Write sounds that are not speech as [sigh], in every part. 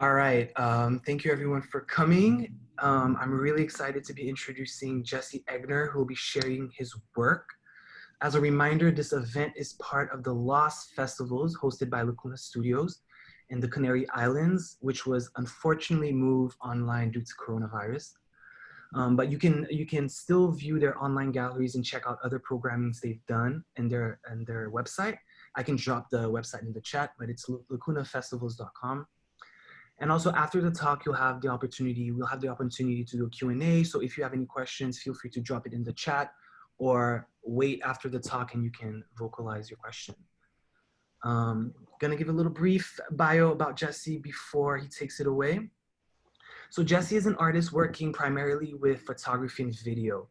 All right. Um, thank you everyone for coming. Um, I'm really excited to be introducing Jesse Egner, who will be sharing his work. As a reminder, this event is part of the Lost Festivals hosted by Lacuna Studios in the Canary Islands, which was unfortunately moved online due to coronavirus. Um, but you can you can still view their online galleries and check out other programmings they've done and their in their website. I can drop the website in the chat, but it's lacunafestivals.com. And also after the talk, you'll have the opportunity, we'll have the opportunity to do a Q&A. So if you have any questions, feel free to drop it in the chat or wait after the talk and you can vocalize your question. Um, gonna give a little brief bio about Jesse before he takes it away. So Jesse is an artist working primarily with photography and video.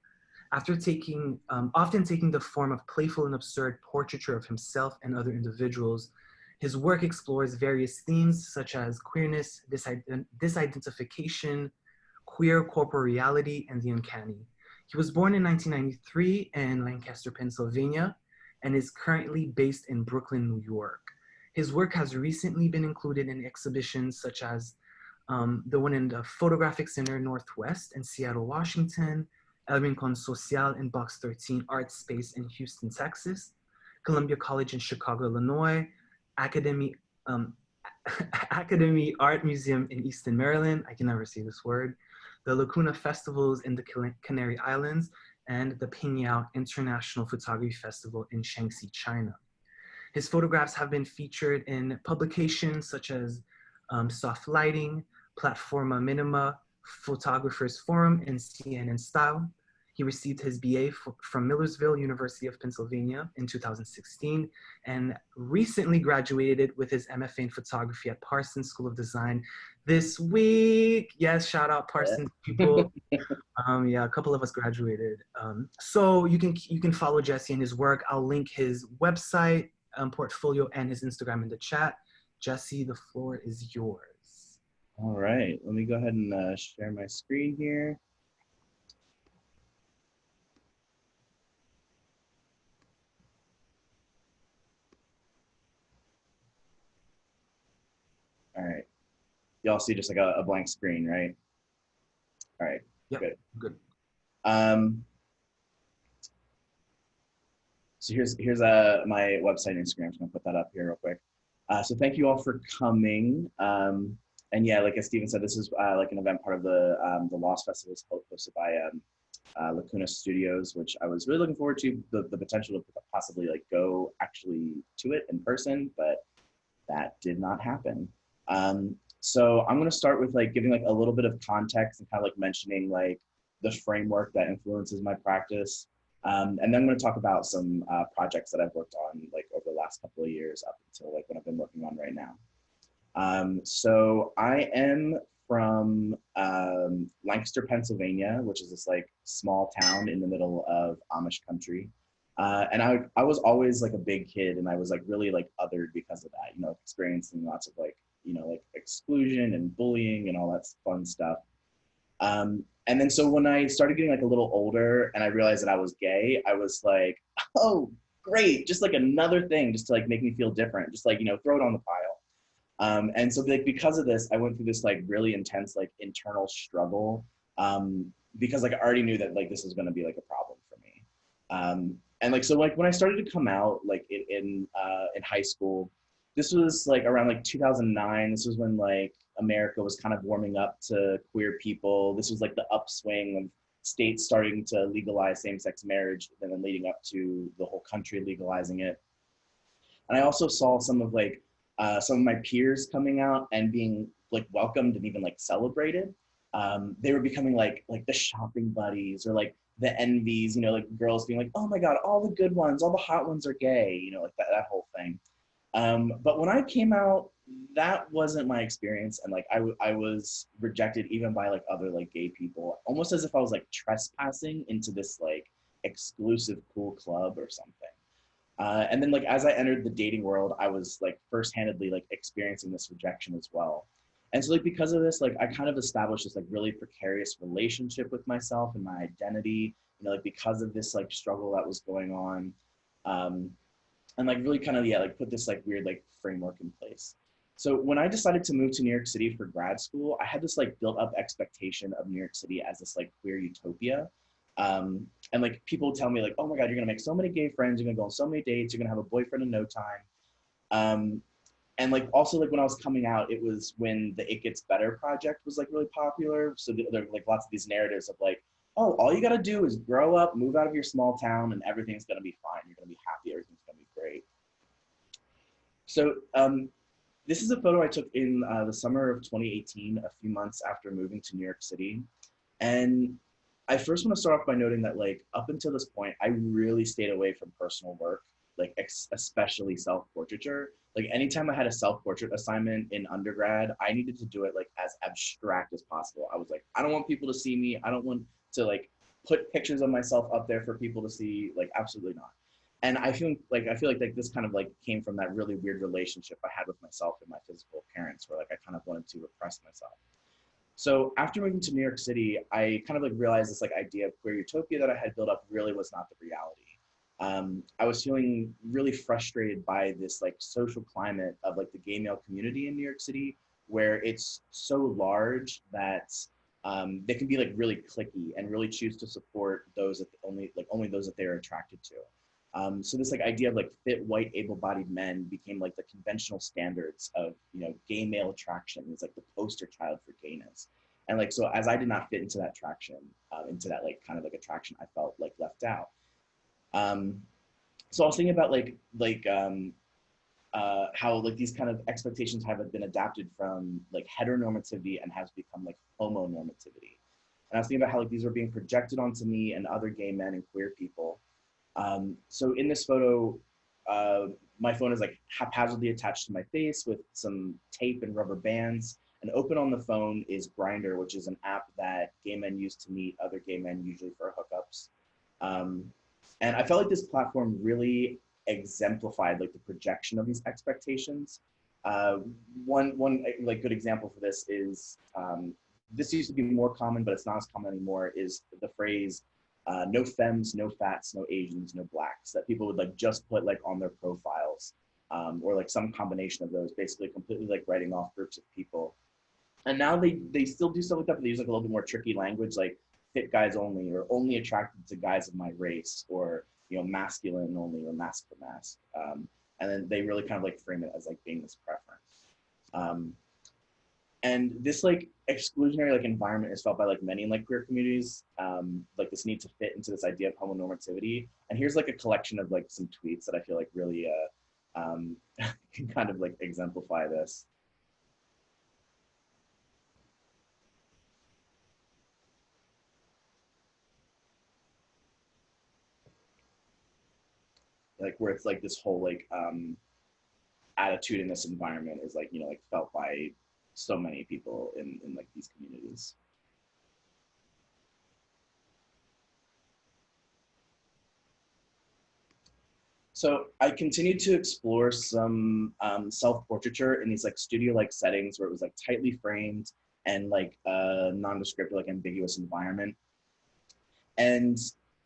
After taking, um, often taking the form of playful and absurd portraiture of himself and other individuals, his work explores various themes such as queerness, disidentification, queer corporeality, and the uncanny. He was born in 1993 in Lancaster, Pennsylvania, and is currently based in Brooklyn, New York. His work has recently been included in exhibitions such as um, the one in the Photographic Center Northwest in Seattle, Washington, El Rincon Social in Box 13 Art Space in Houston, Texas, Columbia College in Chicago, Illinois, Academy, um, [laughs] Academy Art Museum in Easton, Maryland. I can never say this word. The Lacuna Festivals in the Canary Islands and the Pingyao International Photography Festival in Shaanxi, China. His photographs have been featured in publications such as um, Soft Lighting, Platforma Minima, Photographers Forum, and CNN Style. He received his BA from Millersville University of Pennsylvania in 2016 and recently graduated with his MFA in photography at Parsons School of Design this week. Yes, shout out Parsons people. [laughs] um, yeah, a couple of us graduated. Um, so you can you can follow Jesse and his work. I'll link his website, um, portfolio, and his Instagram in the chat. Jesse, the floor is yours. All right, let me go ahead and uh, share my screen here. All right. Y'all see just like a, a, blank screen, right? All right. Yep. Good. Good. Um, so here's here's uh, my website and Instagram. I'm just gonna put that up here real quick. Uh, so thank you all for coming. Um, and yeah, like as Steven said, this is uh, like an event part of the um, the Lost Festival hosted by um, uh, Lacuna Studios, which I was really looking forward to the, the potential to possibly like go actually to it in person, but that did not happen. Um, so I'm going to start with like giving like a little bit of context and kind of like mentioning like the framework that influences my practice. Um, and then I'm going to talk about some uh, projects that I've worked on like over the last couple of years up until like what I've been working on right now. Um, so I am from um, Lancaster, Pennsylvania, which is this like small town in the middle of Amish country. Uh, and I, I was always like a big kid and I was like really like othered because of that, you know, experiencing lots of like you know, like exclusion and bullying and all that fun stuff. Um, and then so when I started getting like a little older and I realized that I was gay, I was like, [laughs] oh, great, just like another thing, just to like make me feel different, just like you know, throw it on the pile. Um, and so like because of this, I went through this like really intense like internal struggle um, because like I already knew that like this was going to be like a problem for me. Um, and like so like when I started to come out like in in, uh, in high school, this was like around like 2009. This was when like America was kind of warming up to queer people. This was like the upswing of states starting to legalize same-sex marriage and then leading up to the whole country legalizing it. And I also saw some of like uh, some of my peers coming out and being like welcomed and even like celebrated. Um, they were becoming like like the shopping buddies or like the envies, you know, like girls being like, oh my God, all the good ones, all the hot ones are gay, you know, like that, that whole thing. Um, but when I came out, that wasn't my experience. And like, I, I was rejected even by like other like gay people, almost as if I was like trespassing into this like exclusive cool club or something. Uh, and then like, as I entered the dating world, I was like first-handedly like experiencing this rejection as well. And so like, because of this, like I kind of established this like really precarious relationship with myself and my identity, you know, like because of this like struggle that was going on. Um, and like really kind of yeah like put this like weird like framework in place So when I decided to move to New York City for grad school, I had this like built up expectation of New York City as this like queer utopia. Um, and like people tell me like, oh my God, you're gonna make so many gay friends, you're gonna go on so many dates, you're gonna have a boyfriend in no time. Um, and like also like when I was coming out, it was when the It Gets Better project was like really popular. So there were like lots of these narratives of like, oh, all you gotta do is grow up, move out of your small town, and everything's gonna be fine. You're gonna be happy, everything's So um, this is a photo I took in uh, the summer of 2018, a few months after moving to New York City. And I first want to start off by noting that like up until this point, I really stayed away from personal work, like especially self-portraiture. Like anytime I had a self-portrait assignment in undergrad, I needed to do it like as abstract as possible. I was like, I don't want people to see me. I don't want to like put pictures of myself up there for people to see. Like absolutely not and I feel like I feel like, like this kind of like came from that really weird relationship I had with myself and my physical appearance, where like I kind of wanted to repress myself. So after moving to New York City, I kind of like realized this like idea of queer utopia that I had built up really was not the reality. Um, I was feeling really frustrated by this like social climate of like the gay male community in New York City, where it's so large that um, they can be like really cliquey and really choose to support those that only like only those that they're attracted to. Um, so this like idea of like fit white able-bodied men became like the conventional standards of you know gay male attraction. It's like the poster child for gayness. And like so as I did not fit into that traction, uh, into that like kind of like attraction, I felt like left out. Um, so I was thinking about like like um, uh, how like these kind of expectations have been adapted from like heteronormativity and has become like homonormativity. And I was thinking about how like these were being projected onto me and other gay men and queer people um, so in this photo, uh, my phone is like haphazardly attached to my face with some tape and rubber bands. And open on the phone is Grindr, which is an app that gay men use to meet other gay men, usually for hookups. Um, and I felt like this platform really exemplified like the projection of these expectations. Uh, one one like good example for this is um, this used to be more common, but it's not as common anymore. Is the phrase uh, no femmes, no fats, no Asians, no blacks that people would like just put like on their profiles um, or like some combination of those, basically completely like writing off groups of people. And now they, they still do stuff like that, but they use like a little bit more tricky language like fit guys only or only attracted to guys of my race or, you know, masculine only or masc for masc. Um, and then they really kind of like frame it as like being this preference. Um, and this like exclusionary like environment is felt by like many in like queer communities um like this need to fit into this idea of homonormativity. And here's like a collection of like some tweets that i feel like really uh um [laughs] can kind of like exemplify this. Like where it's like this whole like um attitude in this environment is like you know like felt by so many people in, in like these communities. So I continued to explore some um, self-portraiture in these like studio-like settings where it was like tightly framed and like a nondescript, like ambiguous environment. And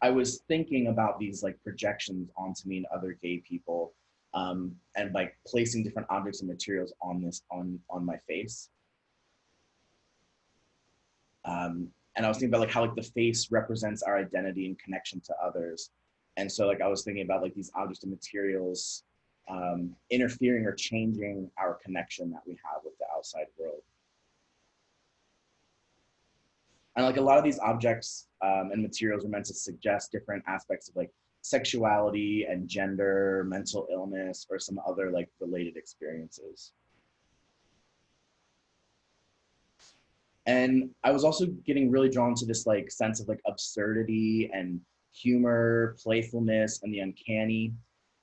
I was thinking about these like projections onto me and other gay people um, and by placing different objects and materials on this on on my face. Um, and I was thinking about like how like the face represents our identity and connection to others. And so like I was thinking about like these objects and materials um, interfering or changing our connection that we have with the outside world. And like a lot of these objects um, and materials are meant to suggest different aspects of like sexuality and gender, mental illness, or some other like related experiences. And I was also getting really drawn to this like sense of like absurdity and humor, playfulness, and the uncanny.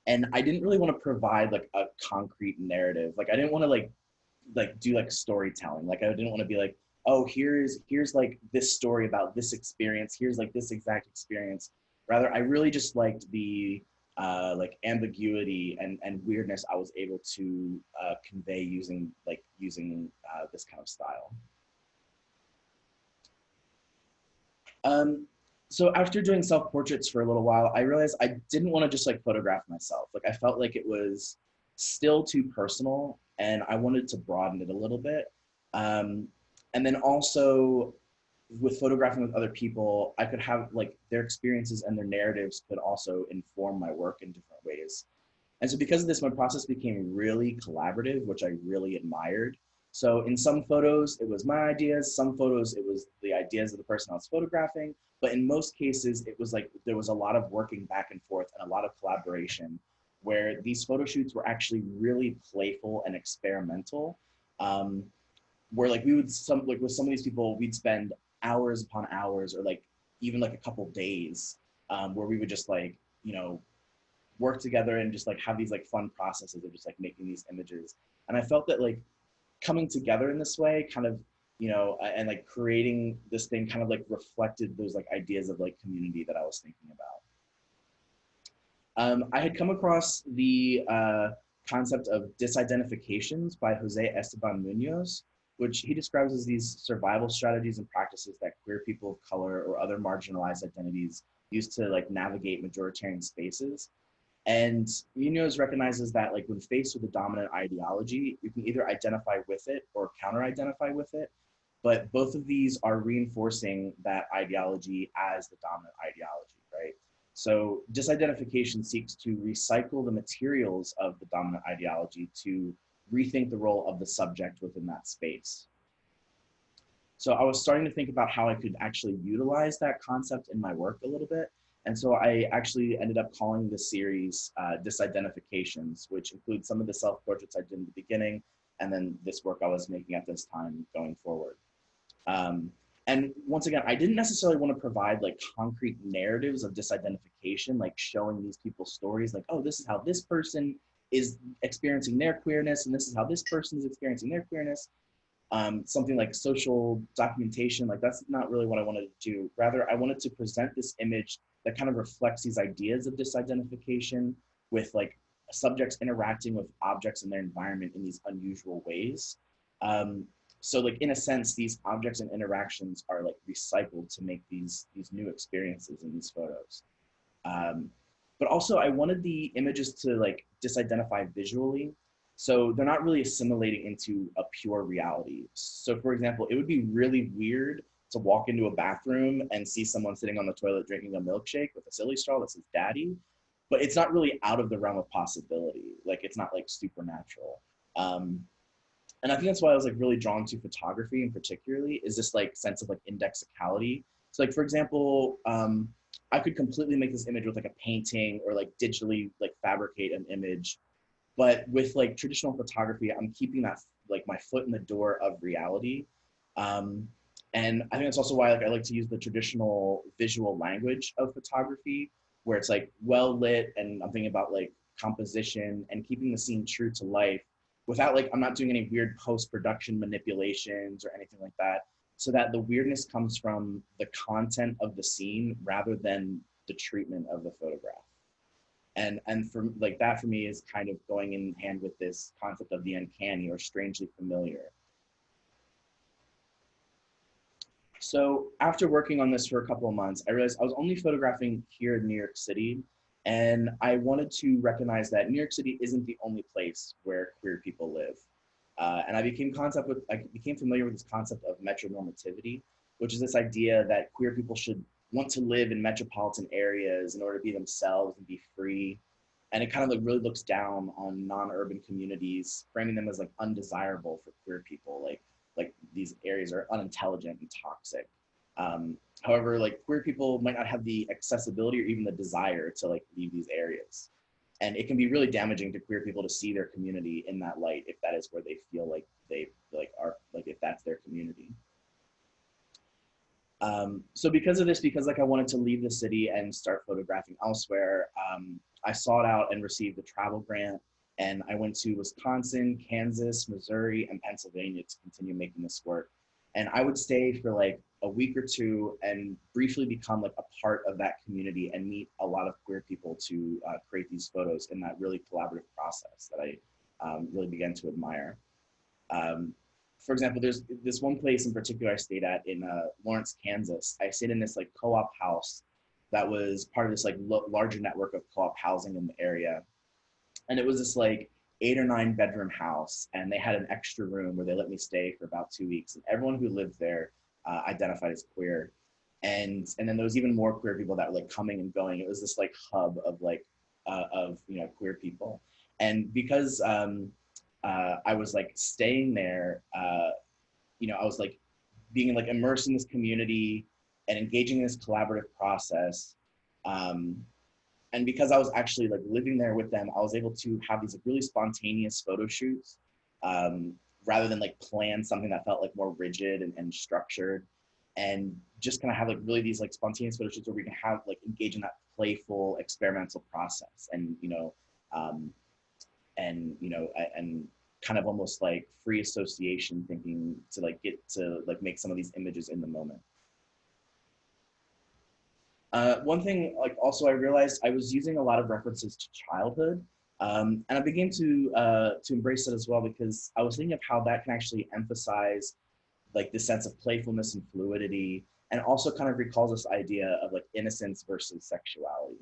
And I didn't really want to provide like a concrete narrative. Like I didn't want to like like do like storytelling. Like I didn't want to be like, oh, here's here's like this story about this experience. Here's like this exact experience. Rather, I really just liked the uh, like ambiguity and, and weirdness I was able to uh, convey using like using uh, this kind of style. Um, so after doing self-portraits for a little while, I realized I didn't want to just like photograph myself. Like I felt like it was still too personal, and I wanted to broaden it a little bit. Um, and then also with photographing with other people, I could have like their experiences and their narratives could also inform my work in different ways. And so because of this, my process became really collaborative, which I really admired. So in some photos, it was my ideas. Some photos, it was the ideas of the person I was photographing. But in most cases, it was like there was a lot of working back and forth and a lot of collaboration where these photo shoots were actually really playful and experimental. Um, where like we would some like with some of these people, we'd spend hours upon hours or like even like a couple days um, where we would just like, you know, work together and just like have these like fun processes of just like making these images. And I felt that like coming together in this way kind of, you know, and like creating this thing kind of like reflected those like ideas of like community that I was thinking about. Um, I had come across the uh, concept of disidentifications by Jose Esteban Munoz, which he describes as these survival strategies and practices that queer people of color or other marginalized identities use to like navigate majoritarian spaces. And Munoz recognizes that like when faced with a dominant ideology, you can either identify with it or counter-identify with it. But both of these are reinforcing that ideology as the dominant ideology, right? So disidentification seeks to recycle the materials of the dominant ideology to rethink the role of the subject within that space. So I was starting to think about how I could actually utilize that concept in my work a little bit. And so I actually ended up calling the series uh, Disidentifications, which includes some of the self-portraits I did in the beginning, and then this work I was making at this time going forward. Um, and once again, I didn't necessarily want to provide like concrete narratives of disidentification, like showing these people's stories, like, oh, this is how this person is experiencing their queerness and this is how this person is experiencing their queerness. Um, something like social documentation, like that's not really what I wanted to do. Rather, I wanted to present this image that kind of reflects these ideas of disidentification with like subjects interacting with objects in their environment in these unusual ways. Um, so like in a sense, these objects and interactions are like recycled to make these, these new experiences in these photos. Um, but also I wanted the images to like disidentify visually. So they're not really assimilating into a pure reality. So for example, it would be really weird to walk into a bathroom and see someone sitting on the toilet drinking a milkshake with a silly straw that says daddy, but it's not really out of the realm of possibility. Like it's not like supernatural. Um, and I think that's why I was like really drawn to photography and particularly is this like sense of like indexicality. So like, for example, um, I could completely make this image with like a painting or like digitally like fabricate an image. But with like traditional photography, I'm keeping that like my foot in the door of reality. Um, and I think that's also why like I like to use the traditional visual language of photography, where it's like well lit, and I'm thinking about like composition and keeping the scene true to life, without like I'm not doing any weird post production manipulations or anything like that so that the weirdness comes from the content of the scene rather than the treatment of the photograph. And, and for like that for me is kind of going in hand with this concept of the uncanny or strangely familiar. So after working on this for a couple of months, I realized I was only photographing here in New York City. And I wanted to recognize that New York City isn't the only place where queer people live. Uh, and I became concept with I became familiar with this concept of metronormativity, which is this idea that queer people should want to live in metropolitan areas in order to be themselves and be free. And it kind of like really looks down on non-urban communities, framing them as like undesirable for queer people, like like these areas are unintelligent and toxic. Um, however, like queer people might not have the accessibility or even the desire to like leave these areas and it can be really damaging to queer people to see their community in that light if that is where they feel like they like are like if that's their community. Um, so because of this because like i wanted to leave the city and start photographing elsewhere um, i sought out and received a travel grant and i went to wisconsin kansas missouri and pennsylvania to continue making this work. And i would stay for like a week or two and briefly become like a part of that community and meet a lot of queer people to uh, create these photos in that really collaborative process that I um, really began to admire. Um, for example, there's this one place in particular I stayed at in uh, Lawrence, Kansas. I stayed in this like co-op house that was part of this like larger network of co-op housing in the area. And it was this like eight or nine bedroom house and they had an extra room where they let me stay for about two weeks and everyone who lived there uh, identified as queer. And and then there was even more queer people that were like coming and going. It was this like hub of like uh, of you know queer people. And because um uh i was like staying there uh you know i was like being like immersed in this community and engaging in this collaborative process um and because I was actually like living there with them, I was able to have these like, really spontaneous photo shoots um, rather than like plan something that felt like more rigid and, and structured. And just kind of have like really these like spontaneous photo shoots where we can have like engage in that playful experimental process and you know um, and you know and kind of almost like free association thinking to like get to like make some of these images in the moment. Uh, one thing, like also I realized I was using a lot of references to childhood, um, and I began to uh, to embrace it as well because I was thinking of how that can actually emphasize like the sense of playfulness and fluidity, and also kind of recalls this idea of like innocence versus sexuality.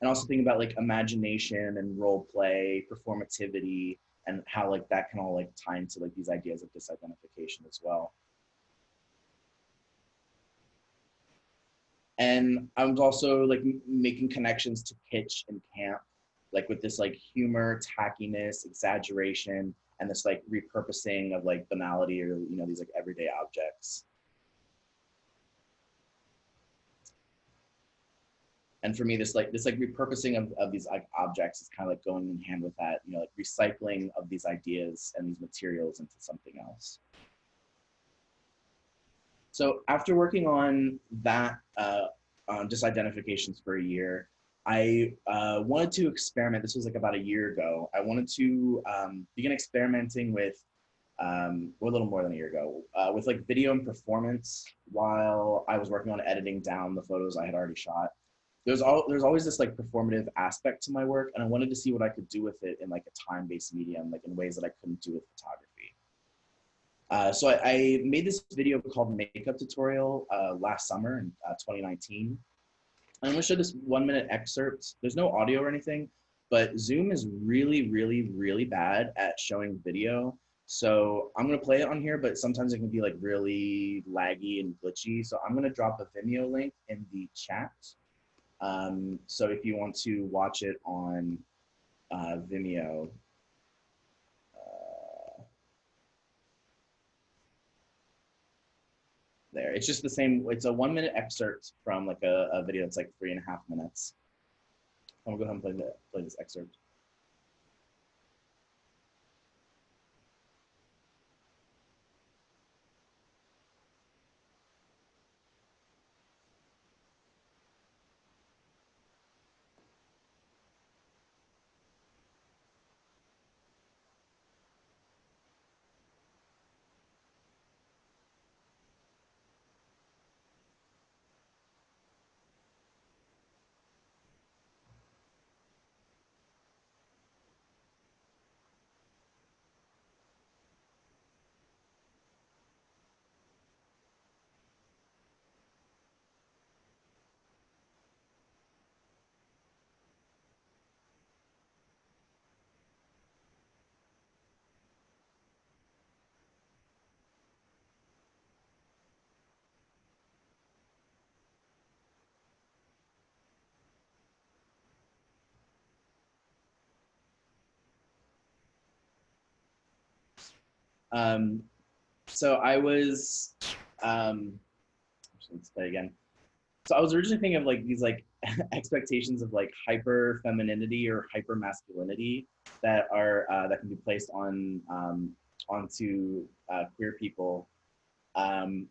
And also thinking about like imagination and role play, performativity, and how like that can all like tie into like these ideas of disidentification as well. And I was also like making connections to kitsch and camp, like with this like humor, tackiness, exaggeration, and this like repurposing of like banality or you know these like everyday objects. And for me, this like this like repurposing of, of these like objects is kind of like going in hand with that, you know, like recycling of these ideas and these materials into something else. So after working on that, uh, on disidentifications for a year, I uh, wanted to experiment. This was like about a year ago. I wanted to um, begin experimenting with, um, or a little more than a year ago, uh, with like video and performance while I was working on editing down the photos I had already shot. There's all there's always this like performative aspect to my work, and I wanted to see what I could do with it in like a time-based medium, like in ways that I couldn't do with photography. Uh, so I, I, made this video called Makeup Tutorial uh, last summer in uh, 2019. I'm gonna show this one minute excerpt. There's no audio or anything, but Zoom is really, really, really bad at showing video. So I'm gonna play it on here, but sometimes it can be like really laggy and glitchy. So I'm gonna drop a Vimeo link in the chat. Um, so if you want to watch it on uh, Vimeo, there. It's just the same. It's a one minute excerpt from like a, a video that's like three and a half minutes. I'm gonna go ahead and play, the, play this excerpt. Um, so I was, um, let's play again. So I was originally thinking of like these like [laughs] expectations of like hyper femininity or hyper masculinity that are uh, that can be placed on um, onto uh, queer people. Um,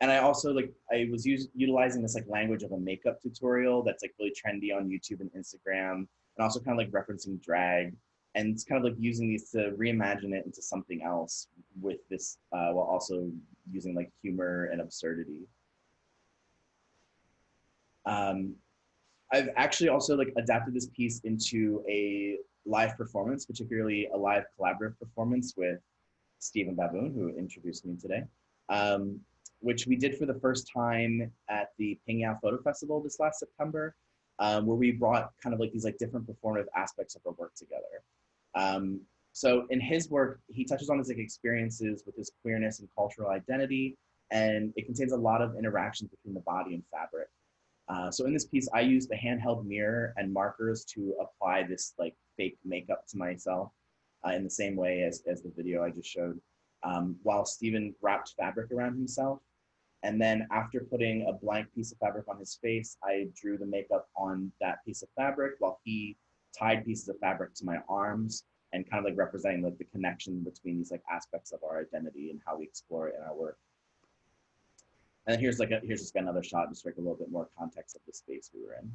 and I also like I was use, utilizing this like language of a makeup tutorial that's like really trendy on YouTube and Instagram, and also kind of like referencing drag and it's kind of like using these to reimagine it into something else with this uh, while also using like humor and absurdity. Um, I've actually also like adapted this piece into a live performance, particularly a live collaborative performance with Stephen Baboon, who introduced me today, um, which we did for the first time at the Pingyao Photo Festival this last September. um, where we brought kind of like these like different performative aspects of our work together. Um, so in his work, he touches on his like experiences with his queerness and cultural identity, and it contains a lot of interactions between the body and fabric. Uh, so in this piece, I used the handheld mirror and markers to apply this like fake makeup to myself uh, in the same way as, as the video I just showed, um, while Stephen wrapped fabric around himself. And then after putting a blank piece of fabric on his face, I drew the makeup on that piece of fabric while he tied pieces of fabric to my arms and kind of like representing like the connection between these like aspects of our identity and how we explore it in our work. And here's like a, here's just another shot, just like a little bit more context of the space we were in.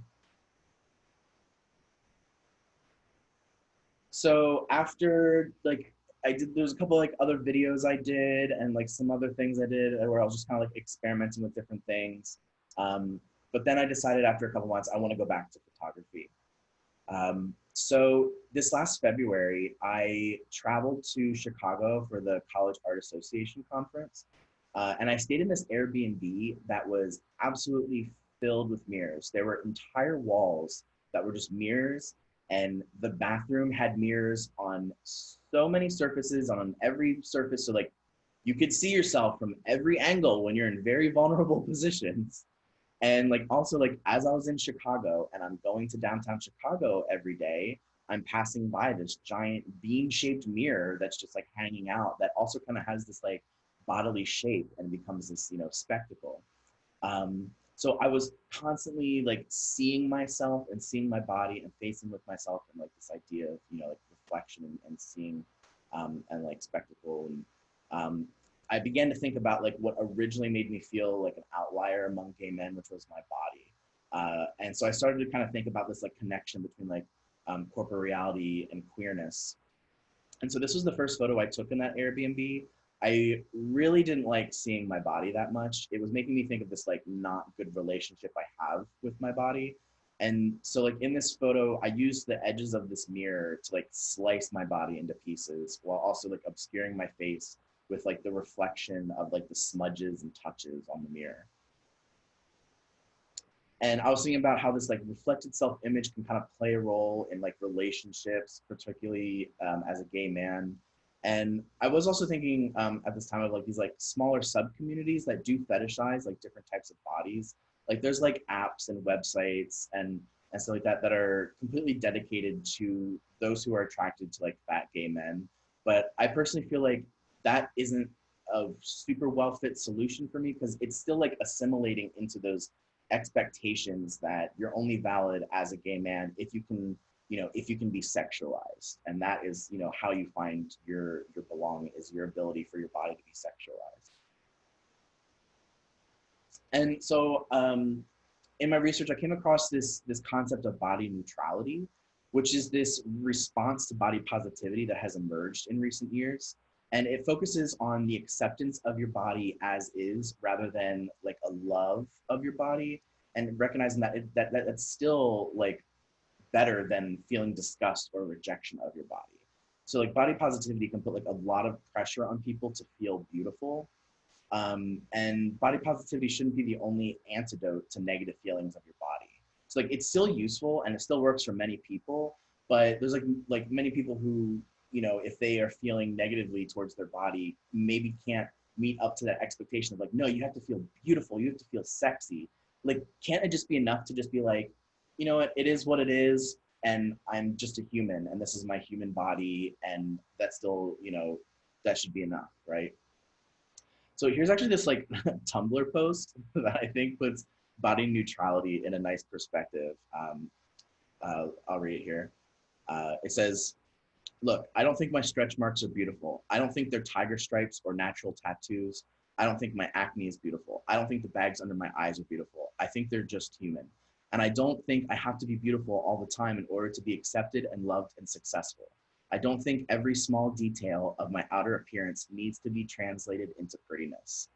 So after like I did, there's a couple like other videos I did and like some other things I did where I was just kind of like experimenting with different things. Um, but then I decided after a couple months, I want to go back to photography. Um, so this last February, I traveled to Chicago for the College Art Association conference. Uh, and I stayed in this Airbnb that was absolutely filled with mirrors. There were entire walls that were just mirrors, and the bathroom had mirrors on so many surfaces, on every surface. So, like, you could see yourself from every angle when you're in very [laughs] vulnerable positions. And, like, also, like, as I was in Chicago and I'm going to downtown Chicago every day, I'm passing by this giant bean shaped mirror that's just like hanging out that also kind of has this like bodily shape and becomes this you know spectacle. Um, so i was constantly like seeing myself and seeing my body and facing with myself and like this idea of you know like reflection and, and seeing um, and like spectacle and um, i began to think about like what originally made me feel like an outlier among gay men which was my body uh, and so i started to kind of think about this like connection between like um, corporeality and queerness and so this was the first photo i took in that airbnb I really didn't like seeing my body that much. It was making me think of this like not good relationship I have with my body. And so like in this photo, I used the edges of this mirror to like slice my body into pieces while also like obscuring my face with like the reflection of like the smudges and touches on the mirror. And I was thinking about how this like reflected self-image can kind of play a role in like relationships, particularly um, as a gay man and I was also thinking um, at this time of like these like smaller sub communities that do fetishize like different types of bodies. Like there's like apps and websites and and stuff like that that are completely dedicated to those who are attracted to like fat gay men. But I personally feel like that isn't a super well fit solution for me because it's still like assimilating into those expectations that you're only valid as a gay man if you can you know, if you can be sexualized, and that is, you know, how you find your your belonging is your ability for your body to be sexualized. And so, um, in my research, I came across this this concept of body neutrality, which is this response to body positivity that has emerged in recent years. And it focuses on the acceptance of your body as is rather than like a love of your body and recognizing that, it, that, that that's still like better than feeling disgust or rejection of your body. So like body positivity can put like a lot of pressure on people to feel beautiful. Um, and body positivity shouldn't be the only antidote to negative feelings of your body. So like it's still useful and it still works for many people, but there's like like many people who, you know, if they are feeling negatively towards their body, maybe can't meet up to that expectation of like, no, you have to feel beautiful, you have to feel sexy. Like, can't it just be enough to just be like, you know what, it is what it is, and I'm just a human, and this is my human body, and that's still, you know, that should be enough, right? So here's actually this like [laughs] Tumblr post [laughs] that I think puts body neutrality in a nice perspective. Um, uh, I'll read it here. Uh, it says, look, I don't think my stretch marks are beautiful. I don't think they're tiger stripes or natural tattoos. I don't think my acne is beautiful. I don't think the bags under my eyes are beautiful. I think they're just human. And I don't think I have to be beautiful all the time in order to be accepted and loved and successful. I don't think every small detail of my outer appearance needs to be translated into prettiness.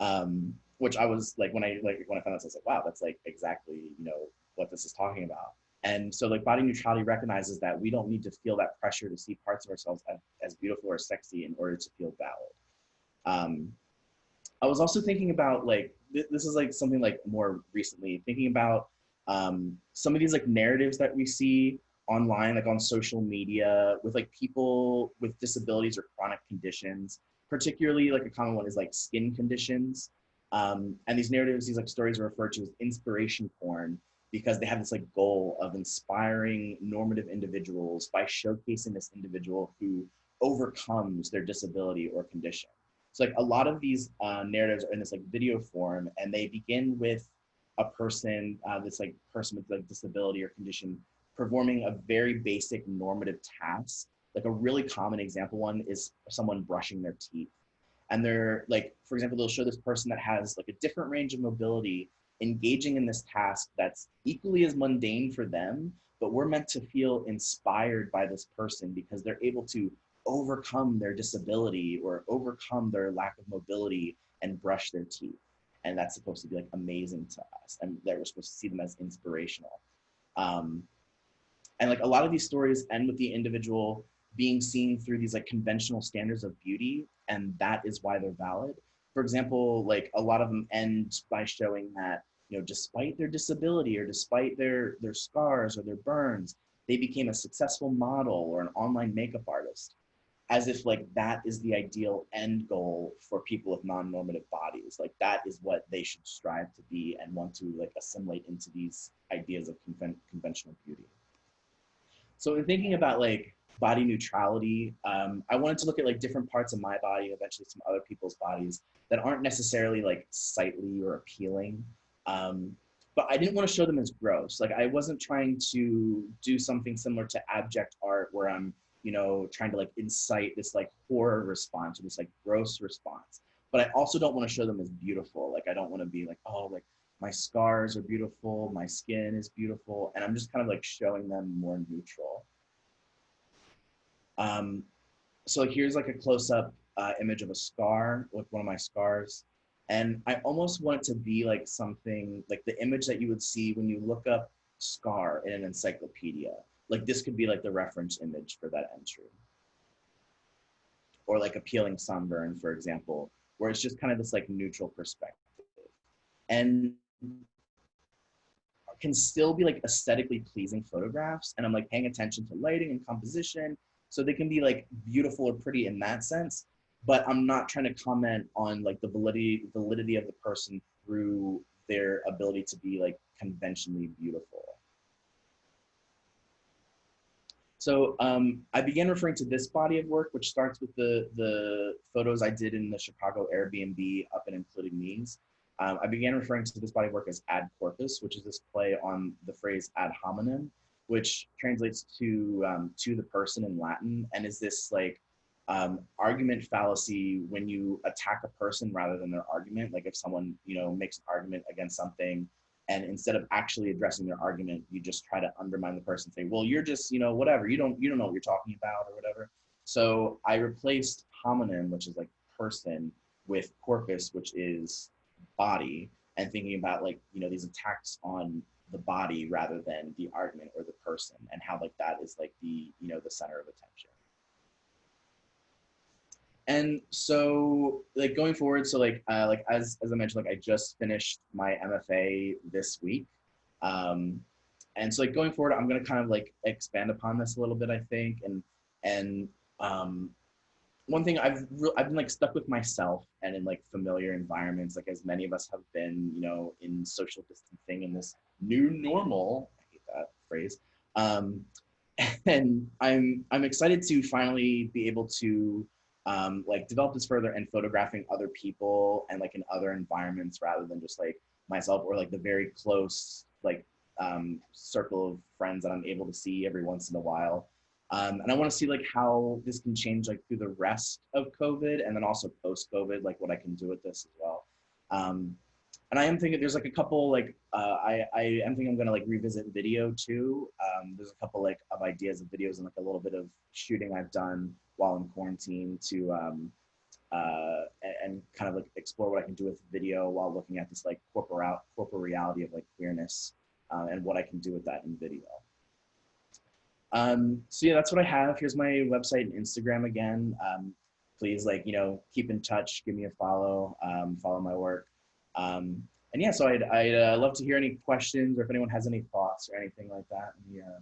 Um, which I was like, when I like when I found this, I was like, wow, that's like exactly you know what this is talking about. And so like body neutrality recognizes that we don't need to feel that pressure to see parts of ourselves as, as beautiful or sexy in order to feel valid. Um, I was also thinking about like th this is like something like more recently thinking about Um, some of these like narratives that we see online, like on social media with like people with disabilities or chronic conditions, particularly like a common one is like skin conditions. Um, and these narratives, these like stories are referred to as inspiration porn because they have this like goal of inspiring normative individuals by showcasing this individual who overcomes their disability or condition. So like a lot of these uh, narratives are in this like video form and they begin with a person, uh, this like person with like disability or condition performing a very basic normative task. Like a really common example one is someone brushing their teeth. And they're like, for example, they'll show this person that has like a different range of mobility engaging in this task that's equally as mundane for them, but we're meant to feel inspired by this person because they're able to overcome their disability or overcome their lack of mobility and brush their teeth. And that's supposed to be like amazing to us. And that we're supposed to see them as inspirational. Um, and like a lot of these stories end with the individual being seen through these like conventional standards of beauty. And that is why they're valid. For example, like a lot of them end by showing that, you know, despite their disability or despite their, their scars or their burns, they became a successful model or an online makeup artist as if like that is the ideal end goal for people with non-normative bodies. Like that is what they should strive to be and want to like assimilate into these ideas of conven conventional beauty. So in thinking about like body neutrality um, i wanted to look at like different parts of my body eventually some other people's bodies that aren't necessarily like sightly or appealing um, but i didn't want to show them as gross like i wasn't trying to do something similar to abject art where i'm you know, trying to like incite this like horror response or this like gross response. But I also don't want to show them as beautiful. Like I don't want to be like, oh, like my scars are beautiful, my skin is beautiful, and I'm just kind of like showing them more neutral. Um, so here's like a close-up uh, image of a scar, like one of my scars. And I almost want it to be like something like the image that you would see when you look up scar in an encyclopedia like this could be like the reference image for that entry. Or like appealing sunburn, for example, where it's just kind of this like neutral perspective. And can still be like aesthetically pleasing photographs. And I'm like paying attention to lighting and composition. So they can be like beautiful or pretty in that sense. But I'm not trying to comment on like the validity validity of the person through their ability to be like conventionally beautiful. So um, I began referring to this body of work, which starts with the, the photos I did in the Chicago Airbnb up and including these. Um, I began referring to this body of work as ad corpus, which is this play on the phrase ad hominem, which translates to um, to the person in Latin, and is this like um, argument fallacy when you attack a person rather than their argument. Like if someone you know makes an argument against something, and instead of actually addressing their argument you just try to undermine the person say well you're just you know whatever you don't you don't know what you're talking about or whatever so i replaced hominem which is like person with corpus which is body and thinking about like you know these attacks on the body rather than the argument or the person and how like that is like the you know the center of attention. And so like going forward so like uh, like as as i mentioned like i just finished my mfa this week. Um and so like going forward i'm going to kind of like expand upon this a little bit i think and and um one thing i've re- i've been like stuck with myself and in like familiar environments like as many of us have been you know in social distancing in this new normal i hate that phrase um [laughs] and i'm i'm excited to finally be able to um, like develop this further and photographing other people and like in other environments rather than just like myself or like the very close like um, circle of friends that I'm able to see every once in a while. Um, and I want to see like how this can change like through the rest of COVID and then also post COVID, like what I can do with this as well. Um, and I am thinking there's like a couple like uh, I I am thinking I'm gonna like revisit video too. Um, there's a couple like of ideas of videos and like a little bit of shooting I've done while in quarantine to um, uh, and, kind of like explore what I can do with video while looking at this like corporal corporeality of like queerness uh, and what I can do with that in video. Um, so yeah, that's what I have. Here's my website and Instagram again. Um, please like, you know, keep in touch, give me a follow, um, follow my work. Um, and yeah, so I'd, I'd uh, love to hear any questions or if anyone has any thoughts or anything like that uh,